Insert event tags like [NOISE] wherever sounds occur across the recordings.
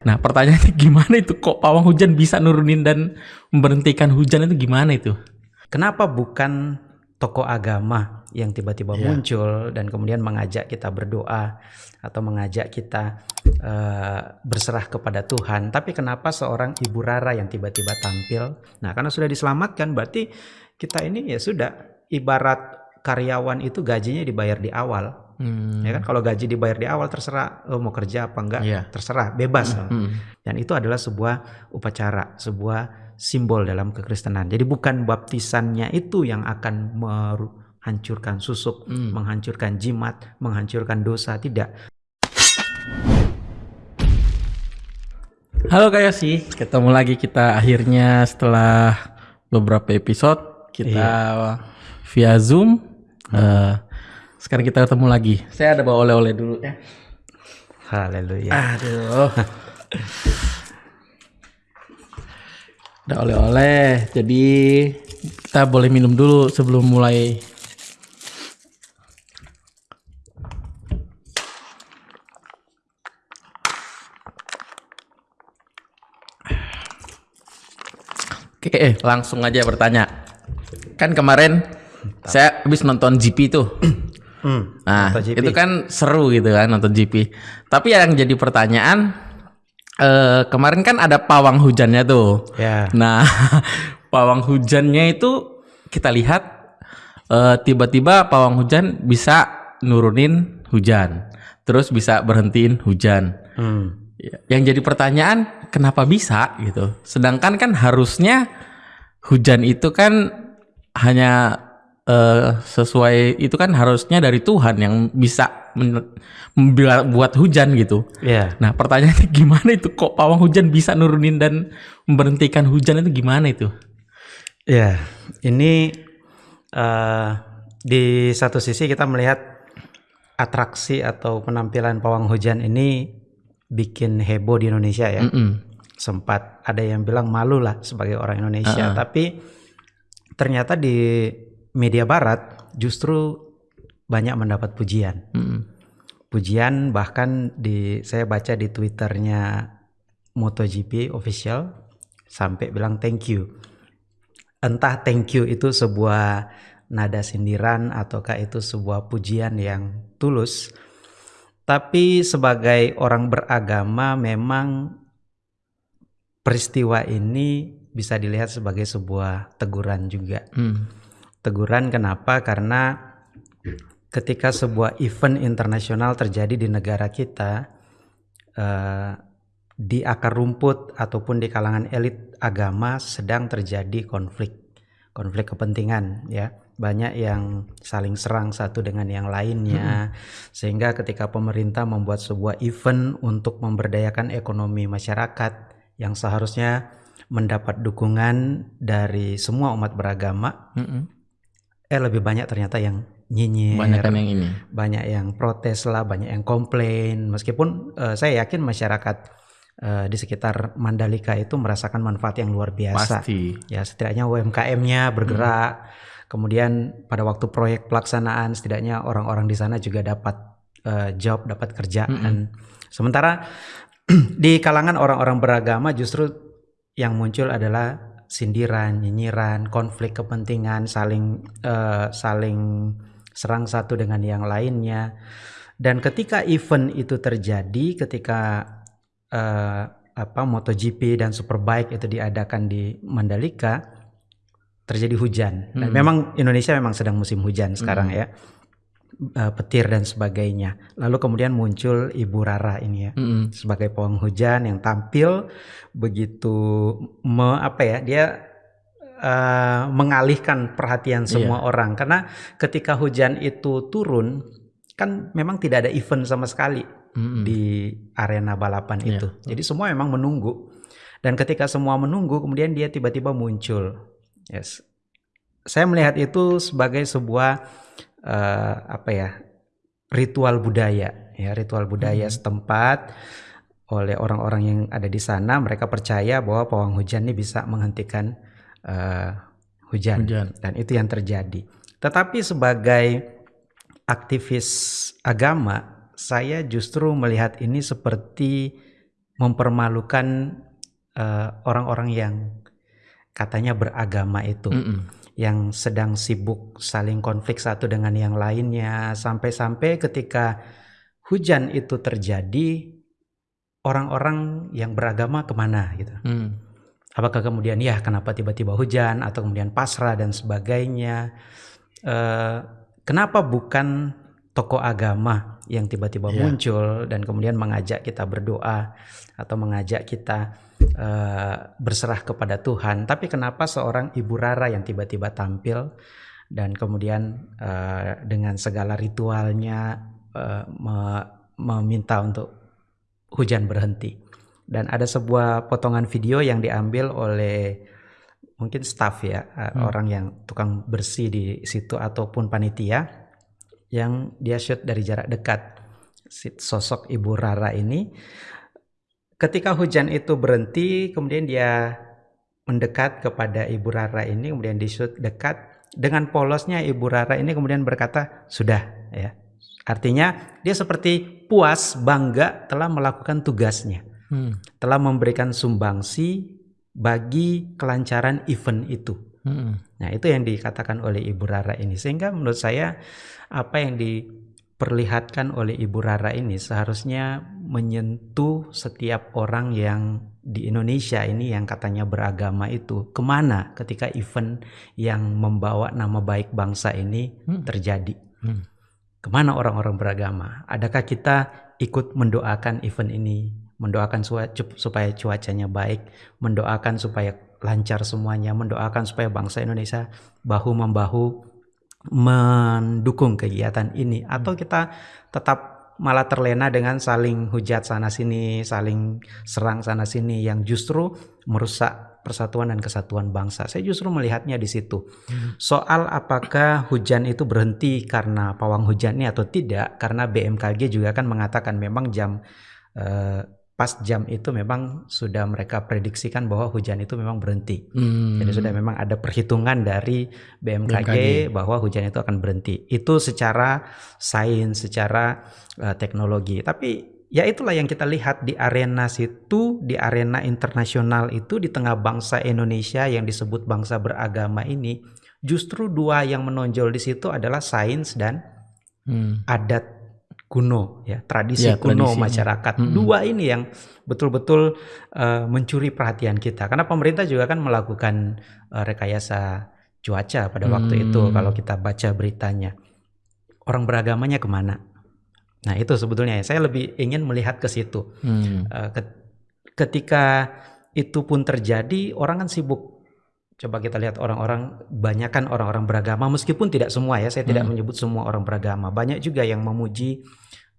Nah pertanyaannya gimana itu kok pawang hujan bisa nurunin dan memberhentikan hujan itu gimana itu? Kenapa bukan tokoh agama yang tiba-tiba Iya. muncul dan kemudian mengajak kita berdoa atau mengajak kita eh, berserah kepada Tuhan, tapi kenapa seorang ibu Rara yang tiba-tiba tampil? Nah, karena sudah diselamatkan, berarti kita ini ya sudah ibarat karyawan itu gajinya dibayar di awal, Hmm. ya kan? Kalau gaji dibayar di awal terserah lo mau kerja apa enggak, Iya. terserah, bebas. Hmm. Dan itu adalah sebuah upacara, sebuah simbol dalam kekristenan. Jadi bukan baptisannya itu yang akan menghancurkan susuk, Hmm. menghancurkan jimat, menghancurkan dosa, tidak. Halo Kak Yosi, ketemu lagi kita akhirnya setelah beberapa episode kita via Zoom. Eh, sekarang kita ketemu lagi. Saya ada bawa oleh-oleh dulu ya. Haleluya. Aduh. [LAUGHS] Ada oleh-oleh. Jadi kita boleh minum dulu sebelum mulai. Oke, eh, langsung aja bertanya. Kan kemarin saya habis nonton GP tuh. [CLEARS THROAT] Hmm, Nah, MotoGP. itu kan seru gitu kan nonton GP. Tapi yang jadi pertanyaan eh kemarin kan ada pawang hujannya tuh. Ya. Nah, [LAUGHS] pawang hujannya itu kita lihat eh, tiba-tiba pawang hujan bisa nurunin hujan, terus bisa berhentiin hujan. Hmm. Ya, Yang jadi pertanyaan kenapa bisa gitu? Sedangkan kan harusnya hujan itu kan hanya eh, sesuai itu kan harusnya dari Tuhan yang bisa men- membela- buat hujan gitu. Ya. Nah pertanyaannya [LAUGHS] gimana itu kok pawang hujan bisa nurunin dan memberhentikan hujan itu gimana itu? Ya, ini eh, di satu sisi kita melihat atraksi atau penampilan pawang hujan ini bikin heboh di Indonesia ya. Mm-mm. sempat ada yang bilang malu lah sebagai orang Indonesia, tapi ternyata di media Barat justru banyak mendapat pujian. Mm-mm. Pujian bahkan di saya baca di twitternya MotoGP official sampai bilang thank you. Entah thank you itu sebuah nada sindiran ataukah itu sebuah pujian yang tulus. Tapi sebagai orang beragama memang peristiwa ini bisa dilihat sebagai sebuah teguran juga. Mm. Teguran kenapa? Karena ketika sebuah event internasional terjadi di negara kita, eh, di akar rumput ataupun di kalangan elit agama sedang terjadi konflik, konflik kepentingan, ya. Banyak yang saling serang satu dengan yang lainnya, sehingga ketika pemerintah membuat sebuah event untuk memberdayakan ekonomi masyarakat yang seharusnya mendapat dukungan dari semua umat beragama, Mm-mm. Eh lebih banyak ternyata yang nyinyir, Banyak yang ini. banyak yang protes lah, banyak yang komplain. Meskipun eh, saya yakin masyarakat eh, di sekitar Mandalika itu merasakan manfaat yang luar biasa. Pasti. Ya setidaknya UMKM-nya bergerak. Kemudian pada waktu proyek pelaksanaan setidaknya orang-orang di sana juga dapat eh, job, dapat kerjaan. Sementara [CLEARS THROAT] di kalangan orang-orang beragama justru yang muncul adalah sindiran, nyinyiran, konflik kepentingan, saling eh, saling serang satu dengan yang lainnya. Dan ketika event itu terjadi, ketika eh, apa MotoGP dan Superbike itu diadakan di Mandalika, terjadi hujan. Dan memang Indonesia memang sedang musim hujan sekarang ya, Eh, petir dan sebagainya. Lalu kemudian muncul Ibu Rara ini ya Mm-mm. sebagai pawang hujan yang tampil begitu me, apa ya dia eh, mengalihkan perhatian semua orang karena ketika hujan itu turun kan memang tidak ada event sama sekali Mm-mm. di arena balapan Iya. itu jadi semua memang menunggu dan ketika semua menunggu kemudian dia tiba-tiba muncul yes saya melihat itu sebagai sebuah eh, apa ya ritual budaya ya ritual budaya setempat oleh orang-orang yang ada di sana mereka percaya bahwa pawang hujan ini bisa menghentikan eh, hujan. Hujan. dan itu yang terjadi tetapi sebagai aktivis agama saya justru melihat ini seperti mempermalukan eh, orang-orang yang katanya beragama itu Mm-mm. Yang sedang sibuk saling konflik satu dengan yang lainnya sampai-sampai ketika hujan itu terjadi orang-orang yang beragama ke mana gitu Mm. apakah kemudian ya kenapa tiba-tiba hujan atau kemudian pasrah dan sebagainya Eh, kenapa bukan tokoh agama yang tiba-tiba Iya. muncul dan kemudian mengajak kita berdoa atau mengajak kita eh, berserah kepada Tuhan. Tapi kenapa seorang ibu Rara yang tiba-tiba tampil dan kemudian eh, dengan segala ritualnya eh, me- meminta untuk hujan berhenti. Dan ada sebuah potongan video yang diambil oleh mungkin staff ya uh, Hmm. orang yang tukang bersih di situ ataupun panitia yang dia shoot dari jarak dekat. Sosok ibu Rara ini ketika hujan itu berhenti kemudian dia mendekat kepada ibu Rara ini kemudian di shoot dekat dengan polosnya ibu Rara ini kemudian berkata sudah ya artinya dia seperti puas bangga telah melakukan tugasnya Mm. telah memberikan sumbangsi bagi kelancaran event itu. Mm. Nah, itu yang dikatakan oleh Ibu Rara ini. Sehingga menurut saya apa yang diperlihatkan oleh Ibu Rara ini seharusnya menyentuh setiap orang yang di Indonesia ini yang katanya beragama itu ke mana ketika event yang membawa nama baik bangsa ini Hmm. terjadi. Hmm. Ke mana orang-orang beragama? Adakah kita ikut mendoakan event ini, mendoakan supaya cuacanya baik, mendoakan supaya lancar semuanya, mendoakan supaya bangsa Indonesia bahu membahu mendukung kegiatan ini, atau kita tetap malah terlena dengan saling hujat sana sini, saling serang sana sini yang justru merusak persatuan dan kesatuan bangsa. Saya justru melihatnya di situ. Soal apakah hujan itu berhenti karena pawang hujannya atau tidak, karena BMKG juga kan mengatakan memang jam eh, pas jam itu memang sudah mereka prediksikan bahwa hujan itu memang berhenti. Mm. Jadi sudah memang ada perhitungan dari BMKG, BMKG. bahwa hujan itu akan berhenti. Itu secara sains, secara eh, teknologi. Tapi ya itulah yang kita lihat di arena situ, di arena internasional itu di tengah bangsa Indonesia yang disebut bangsa beragama ini, justru dua yang menonjol di situ adalah sains dan Mm. adat kuno ya tradisi Ya, kuno tradisinya. masyarakat Mm-mm. dua ini yang betul-betul eh, mencuri perhatian kita karena pemerintah juga kan melakukan eh, rekayasa cuaca pada waktu itu Hmm. kalau kita baca beritanya orang beragamanya ke mana nah itu sebetulnya ya. saya lebih ingin melihat ke situ Mm. Ket- ketika itu pun terjadi orang kan sibuk coba kita lihat orang-orang banyakkan orang-orang beragama meskipun tidak semua ya saya tidak Hmm. menyebut semua orang beragama. Banyak juga yang memuji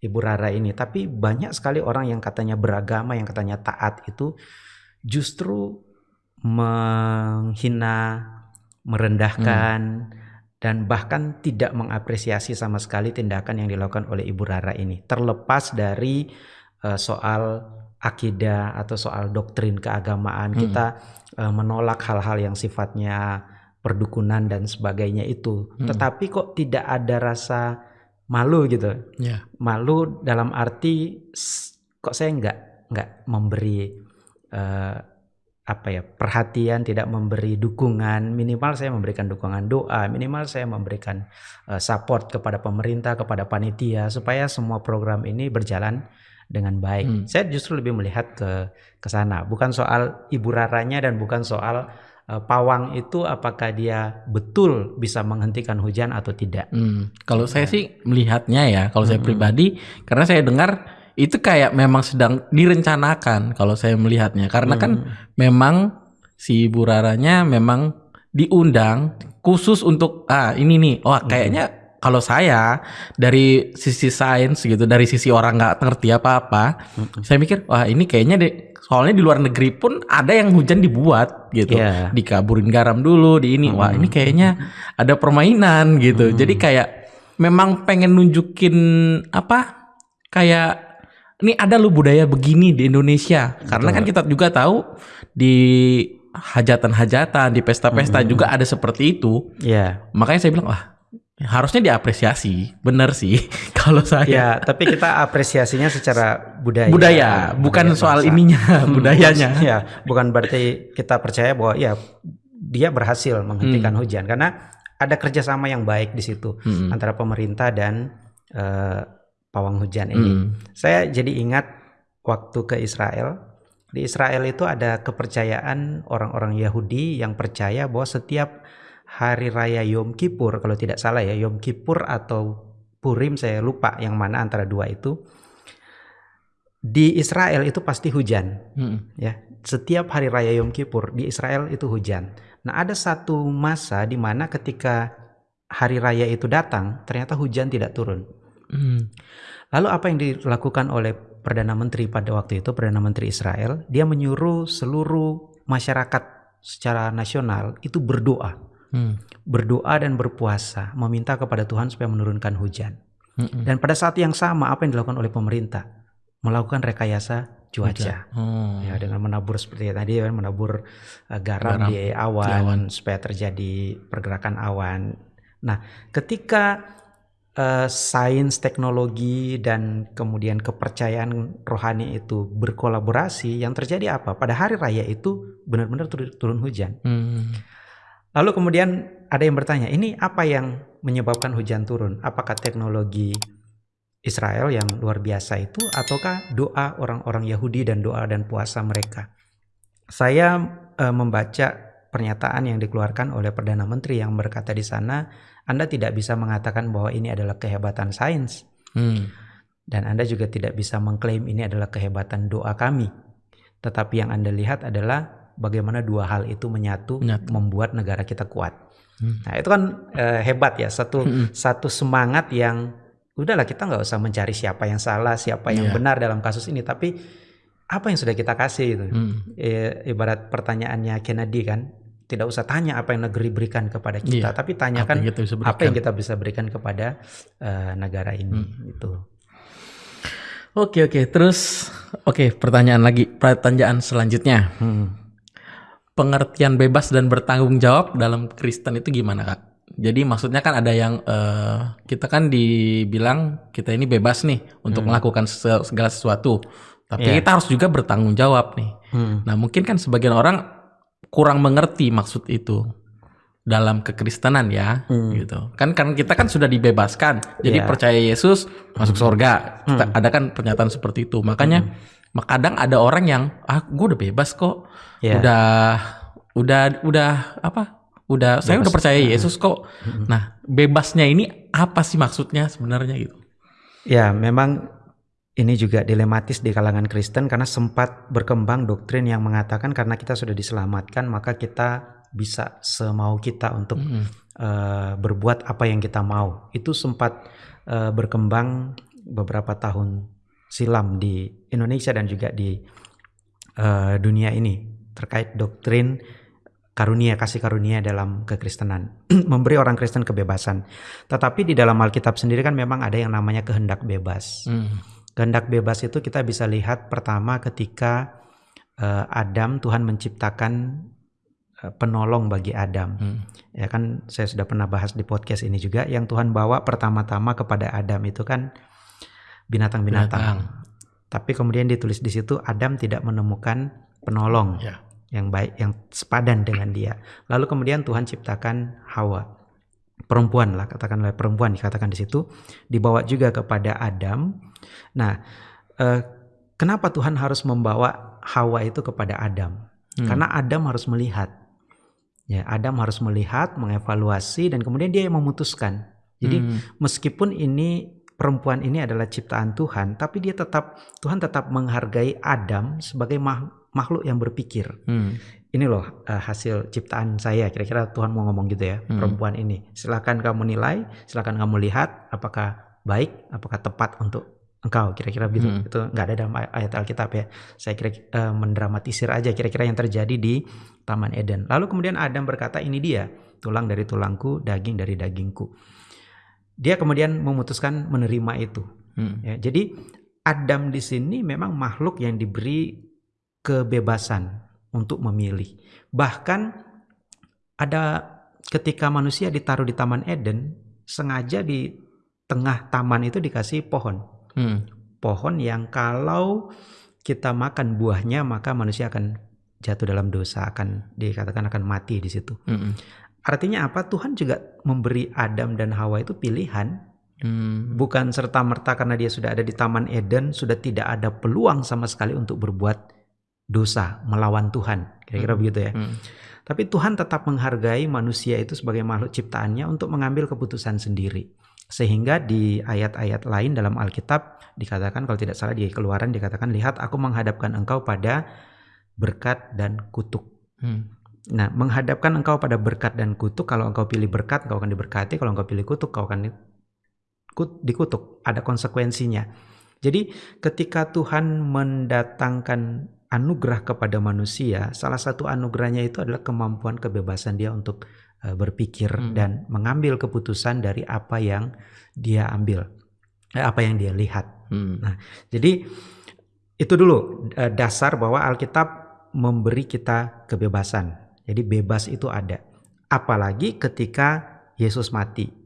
Ibu Rara ini tapi banyak sekali orang yang katanya beragama yang katanya taat itu justru menghina merendahkan dan bahkan tidak mengapresiasi sama sekali tindakan yang dilakukan oleh Ibu Rara ini. Terlepas dari eh, soal akidah atau soal doktrin keagamaan Hmm. kita eh, menolak hal-hal yang sifatnya perdukunan dan sebagainya itu Hmm. tetapi kok tidak ada rasa malu gitu Ya. malu dalam arti kok saya nggak nggak memberi eh, apa ya perhatian tidak memberi dukungan minimal saya memberikan dukungan doa minimal saya memberikan eh, support kepada pemerintah kepada panitia supaya semua program ini berjalan dengan baik. Hmm. saya justru lebih melihat ke ke sana. Bukan soal ibu raranya dan bukan soal eh, pawang itu apakah dia betul bisa menghentikan hujan atau tidak. Hmm, Kalau saya sih melihatnya ya, kalau saya Mm-mm. pribadi, karena saya dengar itu kayak memang sedang direncanakan kalau saya melihatnya, karena kan Hmm. memang si Bu Raranya memang diundang khusus untuk ah ini nih, wah kayaknya kalau saya dari sisi sains gitu, dari sisi orang nggak ngerti apa-apa, Mm-mm. saya mikir wah ini kayaknya deh, soalnya di luar negeri pun ada yang hujan dibuat gitu, Iya. dikaburin garam dulu di ini, wah ini kayaknya ada permainan gitu. Hmm. Jadi kayak memang pengen nunjukin apa kayak ini ada lo budaya begini di Indonesia. Karena kan kita juga tahu di hajatan-hajatan, di pesta-pesta juga ada seperti itu. ya Makanya saya bilang wah harusnya diapresiasi, bener sih [LAUGHS] kalau saya. Ya, tapi kita apresiasinya secara budaya. Budaya, bukan budaya soal bangsa. ininya, [LAUGHS] Hmm, budayanya. bukan- [LAUGHS] ya, bukan berarti kita percaya bahwa ya dia berhasil menghentikan hujan karena ada kerjasama yang baik di situ Hmm. antara pemerintah dan eh, pawang hujan ini. Hmm. Saya jadi ingat waktu ke Israel. Di Israel itu ada kepercayaan orang-orang Yahudi yang percaya bahwa setiap hari raya Yom Kippur, kalau tidak salah ya, Yom Kippur atau Purim saya lupa yang mana antara dua itu. Di Israel itu pasti hujan, Hmm. ya. Setiap hari raya Yom Kippur di Israel itu hujan. Nah, ada satu masa di mana ketika hari raya itu datang, ternyata hujan tidak turun. Hmm. Lalu apa yang dilakukan oleh Perdana Menteri pada waktu itu, Perdana Menteri Israel, dia menyuruh seluruh masyarakat secara nasional itu berdoa. Hmm. Berdoa dan berpuasa, meminta kepada Tuhan supaya menurunkan hujan. Hmm. Dan pada saat yang sama apa yang dilakukan oleh pemerintah? Melakukan rekayasa cuaca. Oh. Ya, dengan menabur seperti tadi kan menabur uh, garam, Garam di awan, di awan. supaya terjadi pergerakan awan. Nah, ketika uh, sains, teknologi dan kemudian kepercayaan rohani itu berkolaborasi, yang terjadi apa? Pada hari raya itu benar-benar turun, turun hujan. Hmm. Lalu kemudian ada yang bertanya, ini apa yang menyebabkan hujan turun? Apakah teknologi Israel yang luar biasa itu ataukah doa orang-orang Yahudi dan doa dan puasa mereka? Saya eh, membaca pernyataan yang dikeluarkan oleh Perdana Menteri yang berkata di sana, Anda tidak bisa mengatakan bahwa ini adalah kehebatan sains Hmm. dan Anda juga tidak bisa mengklaim ini adalah kehebatan doa kami. Tetapi yang Anda lihat adalah bagaimana dua hal itu menyatu, Menyatu. membuat negara kita kuat. Hmm. Nah, itu kan eh, hebat ya, satu Hmm. satu semangat yang udahlah kita nggak usah mencari siapa yang salah, siapa yang Iya. benar dalam kasus ini, tapi apa yang sudah kita kasih itu. Hmm. Eh, ibarat pertanyaannya Kennedy kan, tidak usah tanya apa yang negeri berikan kepada kita, Iya. tapi Apa tanyakan yang kita bisa apa yang berikan? kita bisa berikan kepada eh, negara ini Hmm. gitu. Oke oke terus oke pertanyaan lagi pertanyaan selanjutnya Hmm. Pengertian bebas dan bertanggung jawab dalam Kristen itu gimana kak? Jadi maksudnya kan ada yang eh, kita kan dibilang kita ini bebas nih untuk melakukan se- segala sesuatu, tapi Iya. kita harus juga bertanggung jawab nih. Hmm. Nah mungkin kan sebagian orang kurang mengerti maksud itu dalam kekristenan ya, Hmm. gitu. Kan kan kita kan sudah dibebaskan, jadi Iya. percaya Yesus masuk surga. Kita- Ada kan pernyataan seperti itu. Makanya mak- kadang ada orang yang ah gue udah bebas kok, Iya. udah udah udah apa? Udah saya Bebas. udah percaya Yesus kok. Nah bebasnya ini apa sih maksudnya sebenarnya gitu? Ya, memang ini juga dilematis di kalangan Kristen karena sempat berkembang doktrin yang mengatakan karena kita sudah diselamatkan maka kita bisa semau kita untuk Mm-mm. eh, berbuat apa yang kita mau. Itu sempat eh, berkembang beberapa tahun silam di Indonesia dan juga di eh, dunia ini terkait doktrin karunia kasih karunia dalam kekristenan [CLEARS THROAT] memberi orang Kristen kebebasan. Tetapi di dalam Alkitab sendiri kan memang ada yang namanya kehendak bebas. Hmm. Kehendak bebas itu kita bisa lihat pertama ketika eh, Adam Tuhan menciptakan eh, penolong bagi Adam. Hmm. Ya kan saya sudah pernah bahas di podcast ini juga yang Tuhan bawa pertama-tama kepada Adam itu kan binatang-binatang. Binatang. Tapi kemudian ditulis di situ Adam tidak menemukan penolong Ya. yang baik yang sepadan dengan dia. Lalu kemudian Tuhan ciptakan Hawa. Perempuan lah katakanlah perempuan dikatakan di situ dibawa juga kepada Adam. Nah, eh, kenapa Tuhan harus membawa Hawa itu kepada Adam? Hmm. Karena Adam harus melihat. Ya, Adam harus melihat, mengevaluasi dan kemudian dia yang memutuskan. Jadi Hmm. meskipun ini perempuan ini adalah ciptaan Tuhan, tapi dia tetap Tuhan tetap menghargai Adam sebagai makhluk yang berpikir. Hmm. Ini loh eh, hasil ciptaan saya. Kira-kira Tuhan mau ngomong gitu ya, Hmm. perempuan ini. Silakan kamu nilai, silakan kamu lihat apakah baik, apakah tepat untuk engkau. Kira-kira begitu. Hmm. Itu nggak ada dalam ay- ayat Alkitab ya. Saya kira eh, mendramatisir aja kira-kira yang terjadi di Taman Eden. Lalu kemudian Adam berkata, "Ini dia, tulang dari tulangku, daging dari dagingku." Dia kemudian memutuskan menerima itu. Hmm. Ya, jadi Adam di sini memang makhluk yang diberi kebebasan untuk memilih. Bahkan ada ketika manusia ditaruh di Taman Eden, sengaja di tengah taman itu dikasih pohon. Hmm. Pohon yang kalau kita makan buahnya maka manusia akan jatuh dalam dosa, akan dikatakan akan mati di situ. Hmm. Artinya apa? Tuhan juga memberi Adam dan Hawa itu pilihan, Hmm. bukan serta merta karena dia sudah ada di Taman Eden sudah tidak ada peluang sama sekali untuk berbuat dosa, melawan Tuhan. Kira-kira Hmm. begitu ya. Hmm. Tapi Tuhan tetap menghargai manusia itu sebagai makhluk ciptaannya untuk mengambil keputusan sendiri. Sehingga di ayat-ayat lain dalam Alkitab dikatakan kalau tidak salah di Keluaran dikatakan lihat aku menghadapkan engkau pada berkat dan kutuk. Hmm. Nah, menghadapkan engkau pada berkat dan kutuk, kalau engkau pilih berkat, engkau akan diberkati, kalau engkau pilih kutuk, engkau akan di- kut- dikutuk. Ada konsekuensinya. Jadi, ketika Tuhan mendatangkan anugerah kepada manusia, salah satu anugerahnya itu adalah kemampuan kebebasan dia untuk eh, berpikir Hmm. dan mengambil keputusan dari apa yang dia ambil, eh, apa yang dia lihat. Hmm. Jadi itu dulu eh, dasar bahwa Alkitab memberi kita kebebasan. Jadi bebas itu ada. Apalagi ketika Yesus mati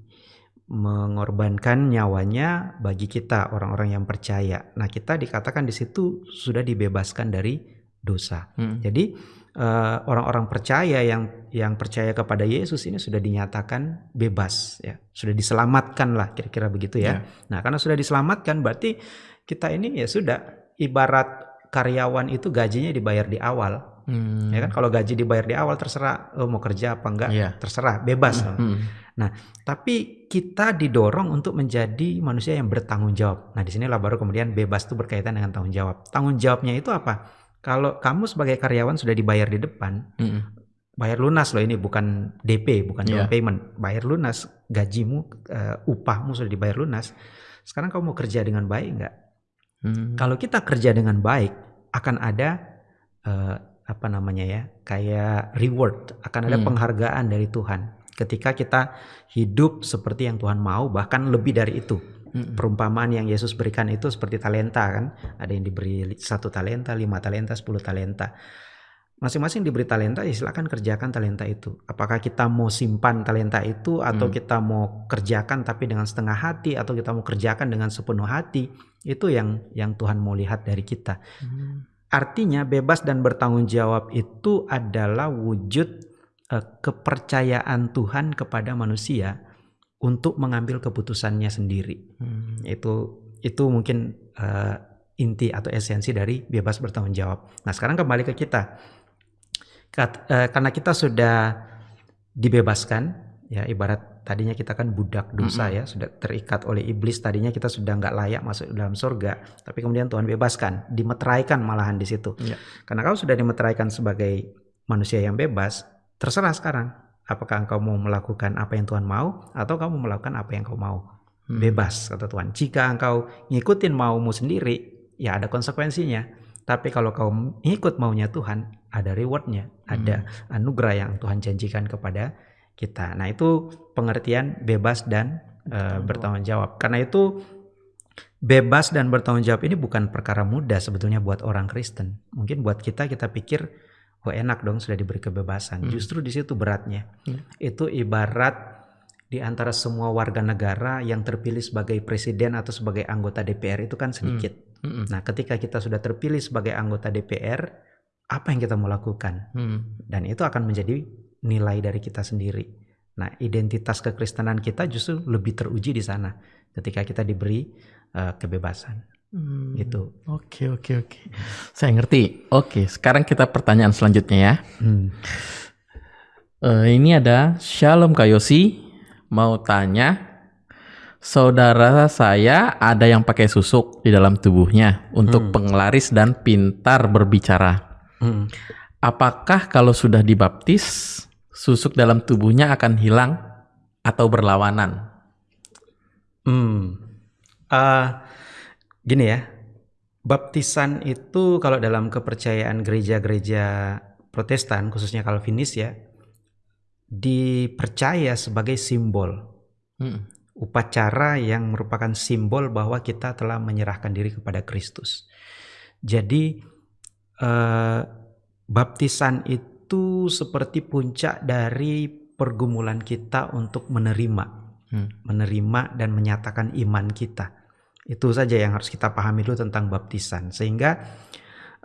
mengorbankan nyawanya bagi kita orang-orang yang percaya. Nah, kita dikatakan di situ sudah dibebaskan dari dosa. Hmm. Jadi eh, orang-orang percaya yang yang percaya kepada Yesus ini sudah dinyatakan bebas ya, sudah diselamatkan lah kira-kira begitu ya. Nah, karena sudah diselamatkan berarti kita ini ya sudah ibarat karyawan itu gajinya dibayar di awal, Hmm. ya kan? Kalau gaji dibayar di awal terserah lo mau kerja apa enggak, Iya. terserah, bebas. Hmm. Tapi kita didorong untuk menjadi manusia yang bertanggung jawab. Nah, di sinilah baru kemudian bebas itu berkaitan dengan tanggung jawab. Tanggung jawabnya itu apa? Kalau kamu sebagai karyawan sudah dibayar di depan, Hmm. bayar lunas loh ini bukan DP, bukan down Iya. payment. Bayar lunas, gajimu, eh, upahmu sudah dibayar lunas. Sekarang kamu mau kerja dengan baik nggak? Hmm. Kalau kita kerja dengan baik, akan ada eh, apa namanya ya, kayak reward, akan ada Hmm. penghargaan dari Tuhan. Ketika kita hidup seperti yang Tuhan mau, bahkan lebih dari itu. Hmm. Perumpamaan yang Yesus berikan itu seperti talenta kan, ada yang diberi satu talenta, lima talenta, sepuluh talenta. Masing-masing diberi talenta, ya silakan kerjakan talenta itu. Apakah kita mau simpan talenta itu, atau Hmm. kita mau kerjakan tapi dengan setengah hati, atau kita mau kerjakan dengan sepenuh hati, itu yang yang Tuhan mau lihat dari kita. Hmm. Artinya bebas dan bertanggung jawab itu adalah wujud eh, kepercayaan Tuhan kepada manusia untuk mengambil keputusannya sendiri. Hmm. Itu itu mungkin eh, inti atau esensi dari bebas bertanggung jawab. Nah, sekarang kembali ke kita. Kat- eh, karena kita sudah dibebaskan ya ibarat tadinya kita kan budak dosa ya sudah terikat oleh iblis tadinya kita sudah nggak layak masuk dalam surga tapi kemudian Tuhan bebaskan dimeteraikan malahan di situ. Iya. karena kau sudah dimeteraikan sebagai manusia yang bebas terserah sekarang apakah engkau mau melakukan apa yang Tuhan mau atau kamu melakukan apa yang kau mau. Hmm. bebas kata Tuhan. Jika engkau ngikutin maumu sendiri ya ada konsekuensinya. Tapi kalau kau ngikut maunya Tuhan ada rewardnya ada anugerah yang Tuhan janjikan kepada kita nah itu pengertian bebas dan eh, bertanggung jawab karena itu bebas dan bertanggung jawab ini bukan perkara mudah sebetulnya buat orang Kristen mungkin buat kita kita pikir oh enak dong sudah diberi kebebasan Hmm. justru di situ beratnya Hmm. itu ibarat di antara semua warga negara yang terpilih sebagai presiden atau sebagai anggota DPR itu kan sedikit. Hmm. Nah, ketika kita sudah terpilih sebagai anggota DPR, apa yang kita mau lakukan? Hmm. Dan itu akan menjadi nilai dari kita sendiri. Nah, identitas kekristenan kita justru lebih teruji di sana ketika kita diberi eh, kebebasan. Hmm. Gitu. Oke oke oke. Saya ngerti. Oke, sekarang kita pertanyaan selanjutnya ya. Hmm. Eh, ini ada Shalom Kayosi mau tanya, saudara saya ada yang pakai susuk di dalam tubuhnya untuk Hmm. penglaris dan pintar berbicara. Hmm. Apakah kalau sudah dibaptis susuk dalam tubuhnya akan hilang atau berlawanan? Hmm. Ah, gini ya, baptisan itu kalau dalam kepercayaan gereja-gereja Protestan, khususnya Calvinis ya, dipercaya sebagai simbol Hmm. upacara yang merupakan simbol bahwa kita telah menyerahkan diri kepada Kristus. Jadi eh, baptisan itu seperti puncak dari pergumulan kita untuk menerima hmm. menerima dan menyatakan iman kita. Itu saja yang harus kita pahami dulu tentang baptisan. Sehingga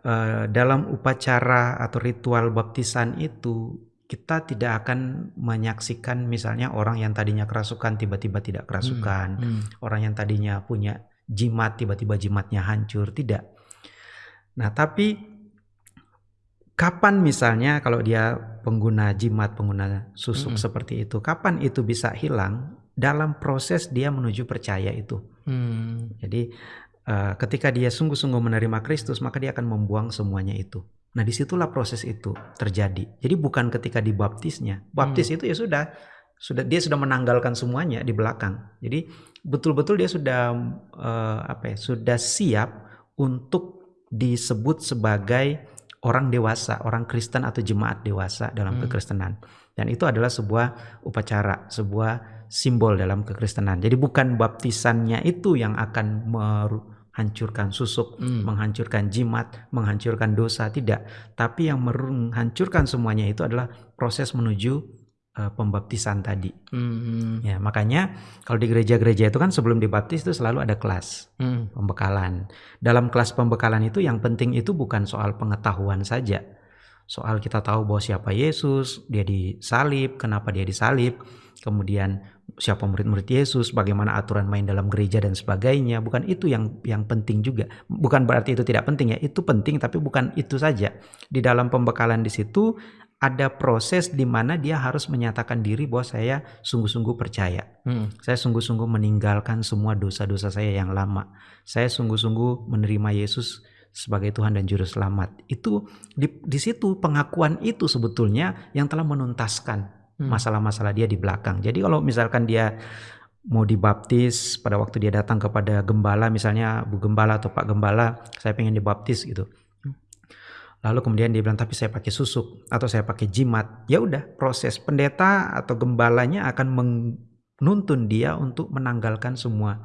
uh, dalam upacara atau ritual baptisan itu kita tidak akan menyaksikan misalnya orang yang tadinya kerasukan tiba-tiba tidak kerasukan, hmm. Hmm. orang yang tadinya punya jimat tiba-tiba jimatnya hancur, tidak. Nah, tapi kapan misalnya kalau dia pengguna jimat, pengguna susuk hmm. seperti itu, kapan itu bisa hilang dalam proses dia menuju percaya itu. Hmm. Jadi uh, ketika dia sungguh-sungguh menerima Kristus, maka dia akan membuang semuanya itu. Nah di situlah proses itu terjadi. Jadi bukan ketika dibaptisnya. Baptis hmm. itu ya sudah, sudah dia sudah menanggalkan semuanya di belakang. Jadi betul-betul dia sudah uh, apa ya, sudah siap untuk disebut sebagai orang dewasa, orang Kristen atau jemaat dewasa dalam hmm. kekristenan. Dan itu adalah sebuah upacara, sebuah simbol dalam kekristenan. Jadi bukan baptisannya itu yang akan menghancurkan susuk, hmm. menghancurkan jimat, menghancurkan dosa tidak, tapi yang menghancurkan semuanya itu adalah proses menuju uh, pembaptisan tadi. Hmm. Ya, makanya kalau di gereja-gereja itu kan sebelum dibaptis itu selalu ada kelas hmm. pembekalan. Dalam kelas pembekalan itu yang penting itu bukan soal pengetahuan saja. Soal kita tahu bahwa siapa Yesus, dia disalib, kenapa dia disalib, kemudian siapa murid-murid Yesus, bagaimana aturan main dalam gereja dan sebagainya. Bukan itu yang yang penting juga. Bukan berarti itu tidak penting ya, itu penting tapi bukan itu saja. Di dalam pembekalan di situ ada proses di mana dia harus menyatakan diri bahwa saya sungguh-sungguh percaya. Hmm. Saya sungguh-sungguh meninggalkan semua dosa-dosa saya yang lama. Saya sungguh-sungguh menerima Yesus sebagai Tuhan dan Juru Selamat. Itu di, di situ pengakuan itu sebetulnya yang telah menuntaskan Hmm. masalah-masalah dia di belakang. Jadi kalau misalkan dia mau dibaptis pada waktu dia datang kepada gembala misalnya Bu Gembala atau Pak Gembala, saya pengen dibaptis gitu. Lalu kemudian dia bilang tapi saya pakai susuk atau saya pakai jimat. Ya udah, proses pendeta atau gembalanya akan menuntun dia untuk menanggalkan semua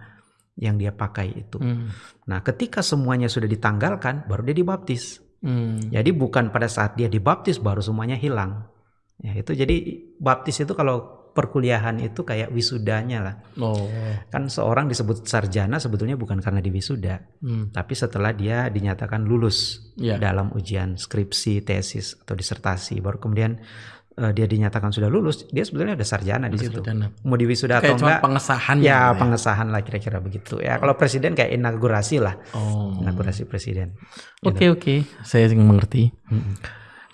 yang dia pakai itu. Hmm. Nah, ketika semuanya sudah ditanggalkan, baru dia dibaptis. Hmm. Jadi bukan pada saat dia dibaptis baru semuanya hilang. Ya itu jadi baptis itu kalau perkuliahan itu kayak wisudanya lah. Oh. Kan seorang disebut sarjana sebetulnya bukan karena di wisuda, hmm. tapi setelah dia dinyatakan lulus yeah. dalam ujian skripsi, tesis atau disertasi, baru kemudian uh, dia dinyatakan sudah lulus, dia sebetulnya ada sarjana di situ. Mau di wisuda kayak atau enggak? pengesahan ya, ya, pengesahan lah kira-kira begitu. Ya, kalau presiden kayak inaugurasi lah. Oh. Inaugurasi presiden. Oke, gitu. oke. Okay. Saya mengerti. Hmm.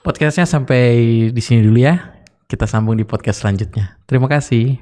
Podcastnya sampai di sini dulu ya. Kita sambung di podcast selanjutnya. Terima kasih.